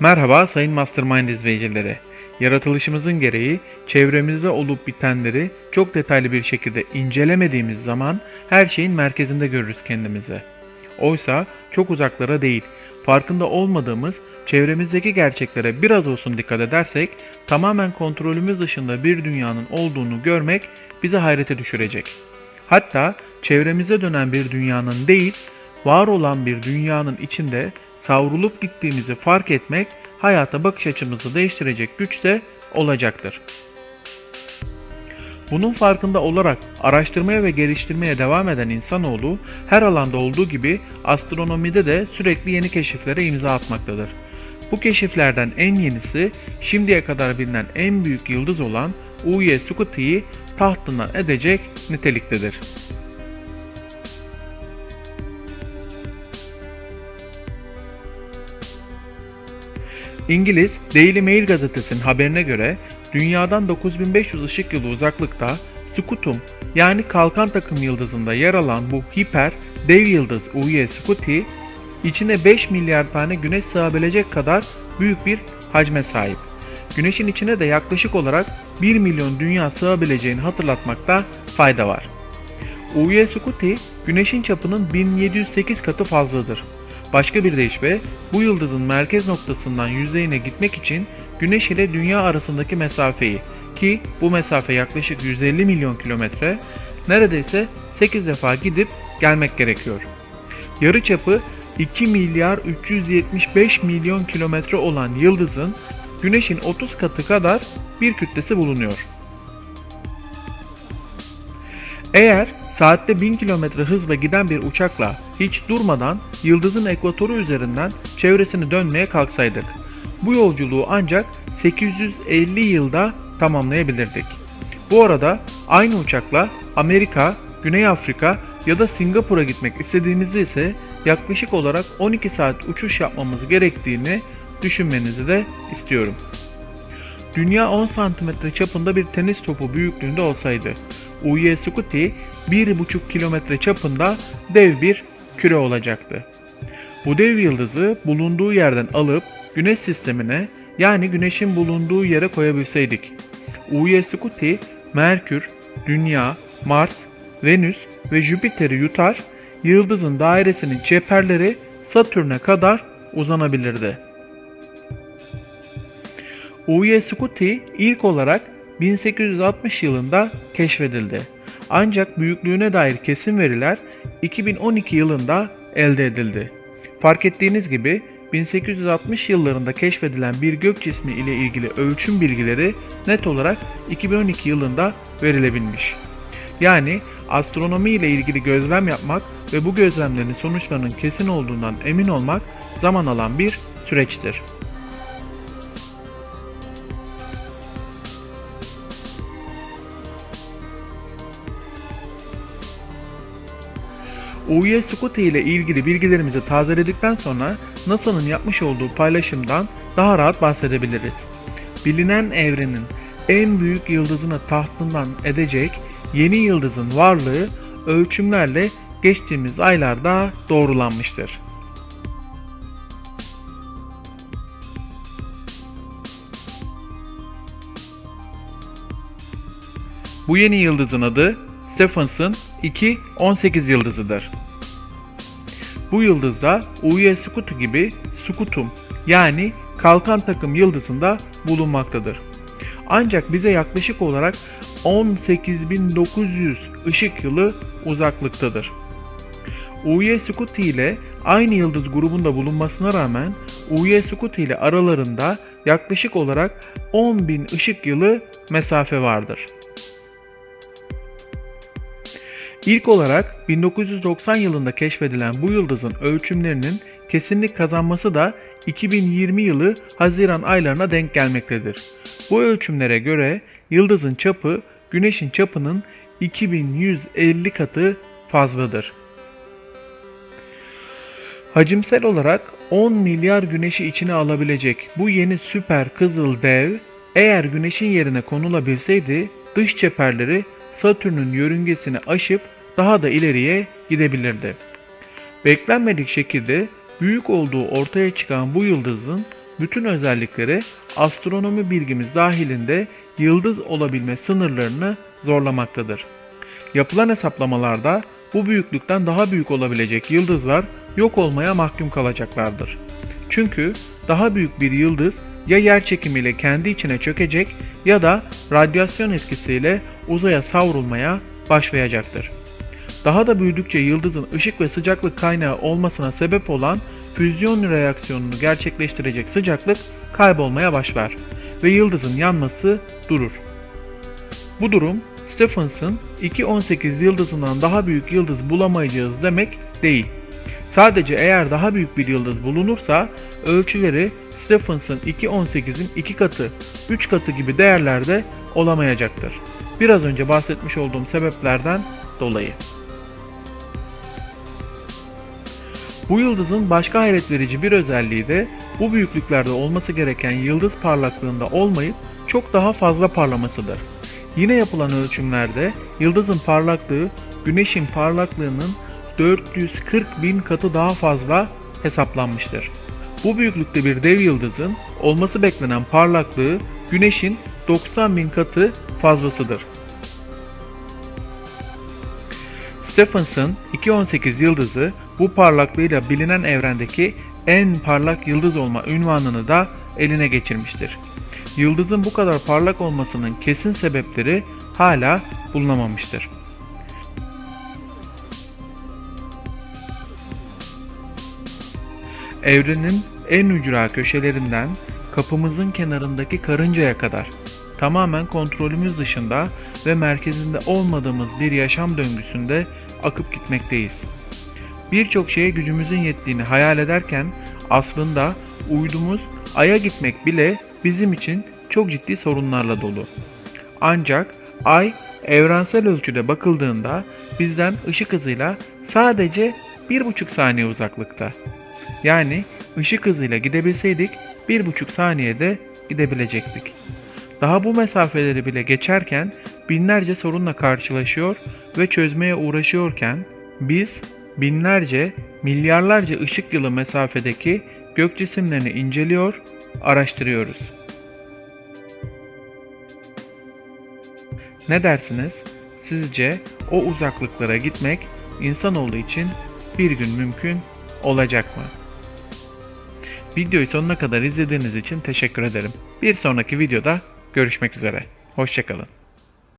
Merhaba sayın Mastermind izleyicileri. Yaratılışımızın gereği çevremizde olup bitenleri çok detaylı bir şekilde incelemediğimiz zaman her şeyin merkezinde görürüz kendimizi. Oysa çok uzaklara değil, farkında olmadığımız çevremizdeki gerçeklere biraz olsun dikkat edersek tamamen kontrolümüz dışında bir dünyanın olduğunu görmek bizi hayrete düşürecek. Hatta çevremize dönen bir dünyanın değil, var olan bir dünyanın içinde savrulup gittiğimizi fark etmek hayata bakış açımızı değiştirecek güçte olacaktır. Bunun farkında olarak araştırmaya ve geliştirmeye devam eden insanoğlu her alanda olduğu gibi astronomide de sürekli yeni keşiflere imza atmaktadır. Bu keşiflerden en yenisi şimdiye kadar bilinen en büyük yıldız olan UY Scuti tahtından edecek niteliktedir. İngiliz Daily Mail gazetesinin haberine göre dünyadan 9500 ışık yılı uzaklıkta Scutum yani kalkan takım yıldızında yer alan bu hiper dev yıldız UY Scuti içine 5 milyar tane güneş sığabilecek kadar büyük bir hacme sahip. Güneşin içine de yaklaşık olarak 1 milyon dünya sığabileceğini hatırlatmakta fayda var. UY Scuti güneşin çapının 1708 katı fazladır. Başka bir deyişle bu yıldızın merkez noktasından yüzeyine gitmek için Güneş ile Dünya arasındaki mesafeyi ki bu mesafe yaklaşık 150 milyon kilometre neredeyse 8 defa gidip gelmek gerekiyor. Yarı çapı 2 milyar 375 milyon kilometre olan yıldızın Güneş'in 30 katı kadar bir kütlesi bulunuyor. Eğer saatte 1000 km hızla giden bir uçakla hiç durmadan yıldızın ekvatoru üzerinden çevresini dönmeye kalksaydık, bu yolculuğu ancak 850 yılda tamamlayabilirdik. Bu arada aynı uçakla Amerika, Güney Afrika ya da Singapur'a gitmek istediğimizde ise yaklaşık olarak 12 saat uçuş yapmamız gerektiğini düşünmenizi de istiyorum. Dünya 10 cm çapında bir tenis topu büyüklüğünde olsaydı, UY Scuti 1,5 kilometre çapında dev bir küre olacaktı. Bu dev yıldızı bulunduğu yerden alıp Güneş sistemine yani Güneş'in bulunduğu yere koyabilseydik. UY Scuti, Merkür, Dünya, Mars, Venüs ve Jüpiter'i yutar, yıldızın dairesinin çeperleri Satürn'e kadar uzanabilirdi. UY Scuti ilk olarak 1860 yılında keşfedildi. Ancak büyüklüğüne dair kesin veriler 2012 yılında elde edildi. Fark ettiğiniz gibi 1860 yıllarında keşfedilen bir gök cismi ile ilgili ölçüm bilgileri net olarak 2012 yılında verilebilmiş. Yani astronomi ile ilgili gözlem yapmak ve bu gözlemlerin sonuçlarının kesin olduğundan emin olmak zaman alan bir süreçtir. UY Scuti ile ilgili bilgilerimizi tazeledikten sonra NASA'nın yapmış olduğu paylaşımdan daha rahat bahsedebiliriz. Bilinen evrenin en büyük yıldızını tahtından edecek yeni yıldızın varlığı ölçümlerle geçtiğimiz aylarda doğrulanmıştır. Bu yeni yıldızın adı Stephenson 2-18 yıldızıdır. Bu yıldızda UY Scuti gibi Scutum yani kalkan takım yıldızında bulunmaktadır. Ancak bize yaklaşık olarak 18.900 ışık yılı uzaklıktadır. UY Scuti ile aynı yıldız grubunda bulunmasına rağmen UY Scuti ile aralarında yaklaşık olarak 10.000 ışık yılı mesafe vardır. İlk olarak 1990 yılında keşfedilen bu yıldızın ölçümlerinin kesinlik kazanması da 2020 yılı Haziran aylarına denk gelmektedir. Bu ölçümlere göre yıldızın çapı Güneş'in çapının 2150 katı fazladır. Hacimsel olarak 10 milyar güneşi içine alabilecek bu yeni süper kızıl dev eğer güneşin yerine konulabilseydi dış çeperleri Satürn'ün yörüngesini aşıp daha da ileriye gidebilirdi. Beklenmedik şekilde büyük olduğu ortaya çıkan bu yıldızın bütün özellikleri astronomi bilgimiz dahilinde yıldız olabilme sınırlarını zorlamaktadır. Yapılan hesaplamalarda bu büyüklükten daha büyük olabilecek yıldızlar yok olmaya mahkum kalacaklardır. Çünkü daha büyük bir yıldız ya yer çekimiyle kendi içine çökecek ya da radyasyon etkisiyle uzaya savrulmaya başlayacaktır. Daha da büyüdükçe yıldızın ışık ve sıcaklık kaynağı olmasına sebep olan füzyon reaksiyonunu gerçekleştirecek sıcaklık kaybolmaya başlar ve yıldızın yanması durur. Bu durum Stephens'ın 2.18 yıldızından daha büyük yıldız bulamayacağız demek değil. Sadece eğer daha büyük bir yıldız bulunursa ölçüleri Stephens'ın 2.18'in 2 katı, 3 katı gibi değerlerde olamayacaktır. Biraz önce bahsetmiş olduğum sebeplerden dolayı. Bu yıldızın başka hayret verici bir özelliği de bu büyüklüklerde olması gereken yıldız parlaklığında olmayıp çok daha fazla parlamasıdır. Yine yapılan ölçümlerde yıldızın parlaklığı güneşin parlaklığının 440 bin katı daha fazla hesaplanmıştır. Bu büyüklükte bir dev yıldızın olması beklenen parlaklığı güneşin 90 bin katı fazlasıdır. Stephens'ın 2.18 yıldızı bu parlaklığıyla bilinen evrendeki en parlak yıldız olma ünvanını da eline geçirmiştir. Yıldızın bu kadar parlak olmasının kesin sebepleri hala bulunamamıştır. Evrenin en ücra köşelerinden kapımızın kenarındaki karıncaya kadar tamamen kontrolümüz dışında ve merkezinde olmadığımız bir yaşam döngüsünde akıp gitmekteyiz. Birçok şeye gücümüzün yettiğini hayal ederken aslında uydumuz Ay'a gitmek bile bizim için çok ciddi sorunlarla dolu. Ancak Ay evrensel ölçüde bakıldığında bizden ışık hızıyla sadece 1,5 saniye uzaklıkta. Yani ışık hızıyla gidebilseydik 1,5 saniyede gidebilecektik. Daha bu mesafeleri bile geçerken binlerce sorunla karşılaşıyor ve çözmeye uğraşıyorken biz binlerce, milyarlarca ışık yılı mesafedeki gök cisimlerini inceliyor, araştırıyoruz. Ne dersiniz? Sizce o uzaklıklara gitmek insanoğlu için bir gün mümkün olacak mı? Videoyu sonuna kadar izlediğiniz için teşekkür ederim. Bir sonraki videoda görüşmek üzere. Hoşçakalın.